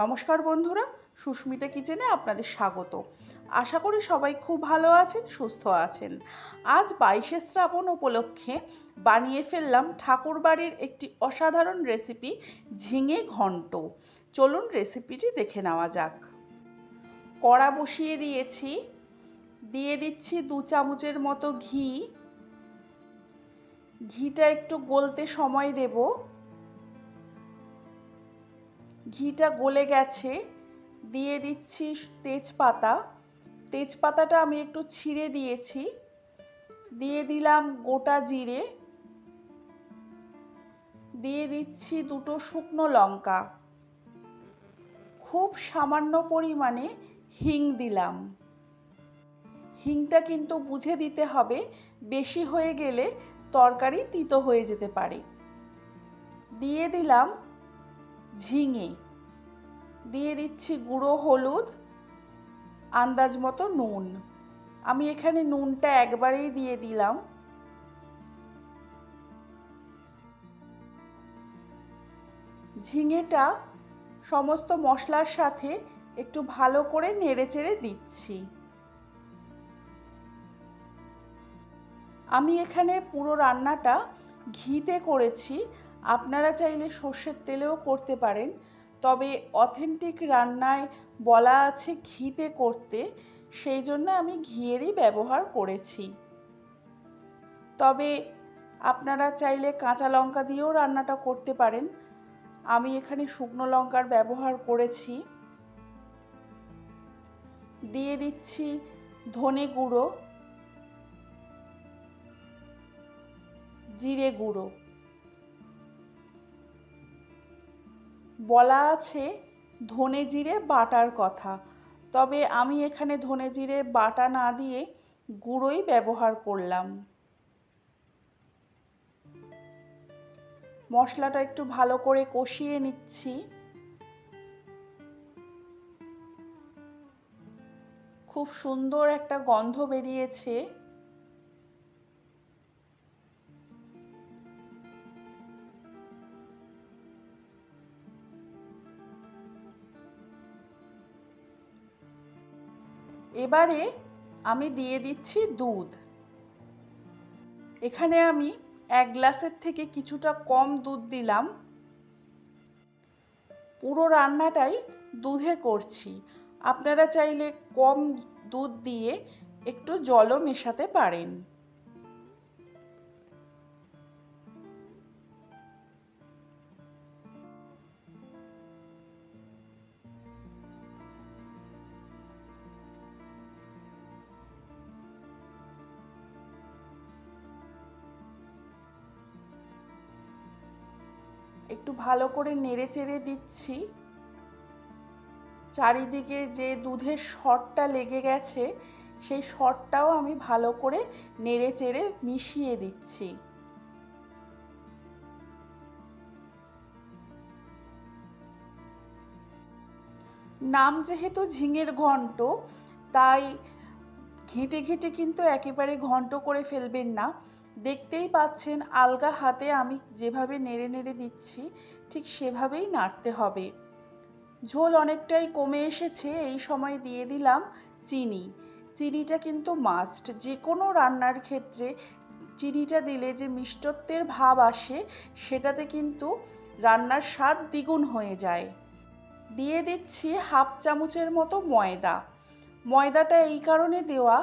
নমস্কার বন্ধুরা, সুস্মিতা কিচেনে আপনাদের স্বাগত। আশা করি সবাই খুব ভালো আছেন, সুস্থ আছেন। আজ বাইশে শ্রাবণ উপলক্ষে বানিয়ে ফেললাম ঠাকুরবাড়ির একটি অসাধারণ রেসিপি ঝিঙে ঘন্ট। চলুন রেসিপিটি দেখে নেওয়া যাক। কড়া বসিয়ে দিয়েছি, দিয়ে দিচ্ছি দু চামচের মতো ঘি। ঘিটা একটু গলতে সময় দেবো। ঘিটা গলে গেছে, দিয়ে দিচ্ছি তেজপাতা। তেজপাতাটা আমি একটু ছিঁড়ে দিয়েছি। দিয়ে দিলাম গোটা জিরে। দিয়ে দিচ্ছি দুটো শুকনো লঙ্কা। খুব সামান্য পরিমাণে হিং দিলাম। হিংটা কিন্তু বুঝে দিতে হবে, বেশি হয়ে গেলে তরকারি তিতো হয়ে যেতে পারে। দিয়ে দিলাম ঝিঙে। দিয়ে দিচ্ছি গুঁড়ো, হলুদ, আন্দাজ মতো নুন। আমি এখানে নুনটা একবারেই দিয়ে দিলাম। ঝিঙেটা সমস্ত মশলার সাথে একটু ভালো করে নেড়ে চেড়ে দিচ্ছি। আমি এখানে পুরো রান্নাটা ঘিতে করেছি। আপনারা চাইলে সর্ষের তেলেও করতে পারেন। তবে অথেন্টিক রান্নায় বলা আছে ঘিতে করতে, সেই জন্য আমি ঘিয়েরই ব্যবহার করেছি। তবে আপনারা চাইলে কাঁচা লঙ্কা দিয়েও রান্নাটা করতে পারেন। আমি এখানে শুকনো লঙ্কার ব্যবহার করেছি। দিয়ে দিচ্ছি ধনে গুঁড়ো, জিরে গুঁড়ো। বলা আছে ধনে জিরে বাটার কথা। তবে আমি এখানে ধনে জিরে বাটা না দিয়ে গুঁড়োই ব্যবহার করলাম। মশলাটা একটু ভালো করে কষিয়ে নিচ্ছি। খুব সুন্দর একটা গন্ধ বেরিয়েছে। এবারে আমি দিয়ে দিচ্ছি দুধ। এখানে আমি এক গ্লাসের থেকে কিছুটা কম দুধ দিলাম। পুরো রান্নাটাই দুধে করছি। আপনারা চাইলে কম দুধ দিয়ে একটু জলও মেশাতে পারেন। একটু ভালো করে নেড়ে চেড়ে দিচ্ছি। চারিদিকে যে দুধের শটটা লেগে গেছে, সেই শটটাও আমি ভালো করে নেড়ে চেড়ে মিশিয়ে দিচ্ছি। নাম যেহেতু ঝিঙের ঘন্ট, তাই ঘেঁটে ঘেঁটে কিন্তু একেবারে ঘন্ট করে ফেলবেন না। দেখতেই পাচ্ছেন আলগা হাতে আমি যেভাবে নেড়ে নেড়ে দিচ্ছি, ঠিক সেভাবেই নাড়তে হবে। ঝোল অনেকটাই কমে এসেছে, এই সময় দিয়ে দিলাম চিনি। চিনিটা কিন্তু মাস্ট যে কোনো রান্নার ক্ষেত্রে চিনিটা দিলে যে মিষ্টত্বের ভাব আসে, সেটাতে কিন্তু রান্নার স্বাদ দ্বিগুণ হয়ে যায়। দিয়ে দিচ্ছি হাফ চামচের মতো ময়দা। ময়দাটা এই কারণে দেওয়া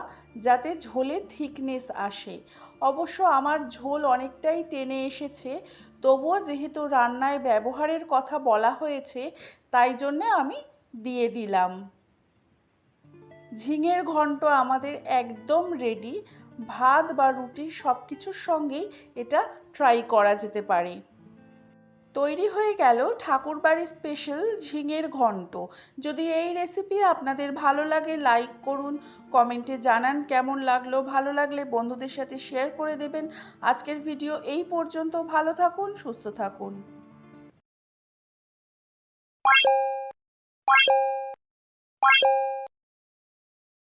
যাতে ঝোলে থিকনেস আসে। অবশ্য আমার ঝোল অনেকটাই টেনে এসেছে। তবুও যেহেতু রান্নায় ব্যবহারের কথা বলা হয়েছে, তাই জন্য আমি দিয়ে দিলাম। ঝিঙের ঘন্ট আমাদের একদম রেডি ভাত বা রুটি সব কিছুর সঙ্গেই এটা ট্রাই করা যেতে পারে। তৈরি হয়ে গেল ঠাকুরবাড়ির স্পেশাল ঝিঙের ঘন্ট। যদি এই রেসিপি আপনাদের ভালো লাগে লাইক করুন কমেন্টে জানান কেমন লাগল। ভালো লাগলে বন্ধুদের সাথে শেয়ার করে দেবেন। আজকের ভিডিও এই পর্যন্ত। ভালো থাকুন, সুস্থ থাকুন।